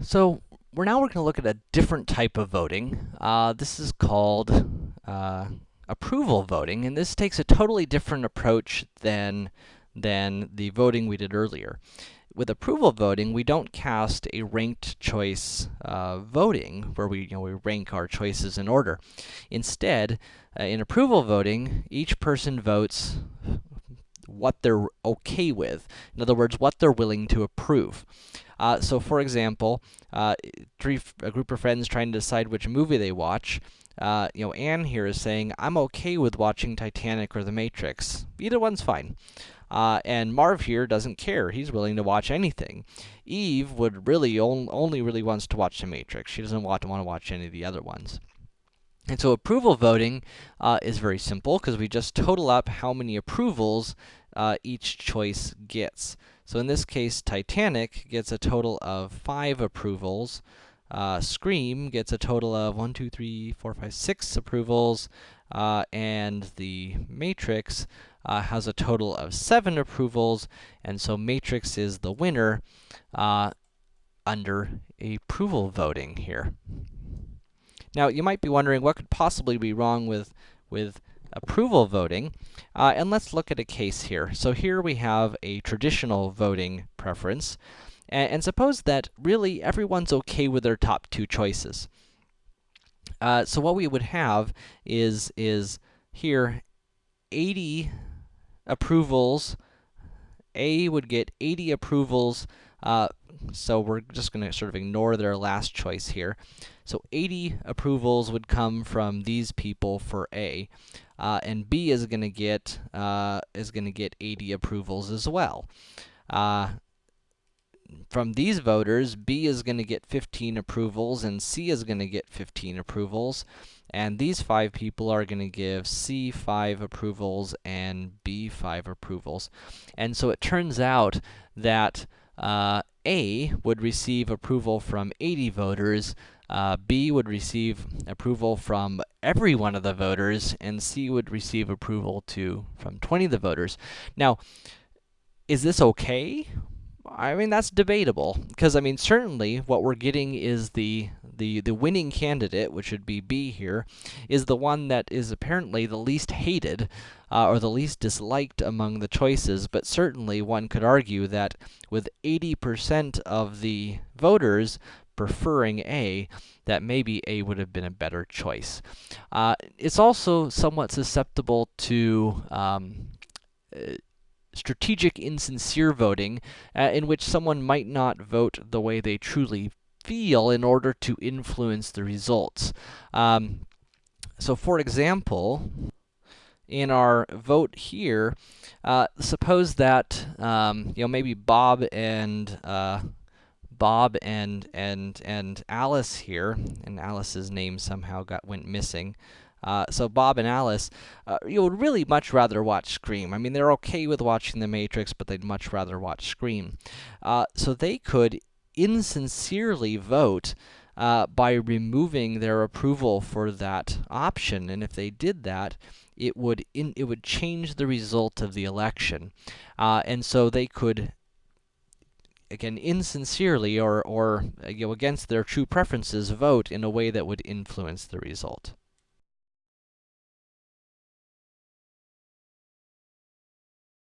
So, we're now we're gonna look at a different type of voting. Uh, this is called, uh, approval voting, and this takes a totally different approach than, than the voting we did earlier. With approval voting, we don't cast a ranked choice, uh, voting, where we, you know, we rank our choices in order. Instead, uh, in approval voting, each person votes what they're okay with. In other words, what they're willing to approve. Uh, so for example, uh, three a group of friends trying to decide which movie they watch. Uh, you know, Anne here is saying, I'm okay with watching Titanic or The Matrix. Either one's fine. Uh, and Marv here doesn't care. He's willing to watch anything. Eve would really on only really wants to watch The Matrix. She doesn't want to want to watch any of the other ones. And so approval voting uh, is very simple because we just total up how many approvals uh, each choice gets. So in this case, Titanic gets a total of 5 approvals. Uh, Scream gets a total of 1, 2, 3, 4, 5, 6 approvals. Uh, and the Matrix uh, has a total of 7 approvals, and so Matrix is the winner uh, under approval voting here. Now, you might be wondering what could possibly be wrong with, with approval voting, uh, and let's look at a case here. So here we have a traditional voting preference, and, and suppose that really everyone's okay with their top two choices. Uh, so what we would have is, is here 80 approvals, A would get 80 approvals, uh, so we're just gonna sort of ignore their last choice here. So 80 approvals would come from these people for A, uh, and B is gonna get, uh, is gonna get 80 approvals as well. Uh, from these voters, B is gonna get 15 approvals, and C is gonna get 15 approvals. And these five people are gonna give C 5 approvals and B 5 approvals. And so it turns out that, uh, A would receive approval from 80 voters, uh, B would receive approval from every one of the voters, and C would receive approval to from 20 of the voters. Now, is this okay? I mean, that's debatable, because, I mean, certainly what we're getting is the, the, the winning candidate, which would be B here, is the one that is apparently the least hated, uh, or the least disliked among the choices, but certainly one could argue that with 80% of the voters preferring A, that maybe A would have been a better choice. Uh, it's also somewhat susceptible to um, strategic insincere voting, uh, in which someone might not vote the way they truly feel in order to influence the results. Um, so for example, in our vote here, uh, suppose that, um, you know, maybe Bob and, uh, Bob and, and, and Alice here, and Alice's name somehow got, went missing. Uh, so Bob and Alice, uh, you would really much rather watch Scream. I mean, they're okay with watching The Matrix, but they'd much rather watch Scream. Uh, so they could insincerely vote uh, by removing their approval for that option, and if they did that, it would in, it would change the result of the election. Uh, and so they could again, insincerely or, or, you know, against their true preferences, vote in a way that would influence the result.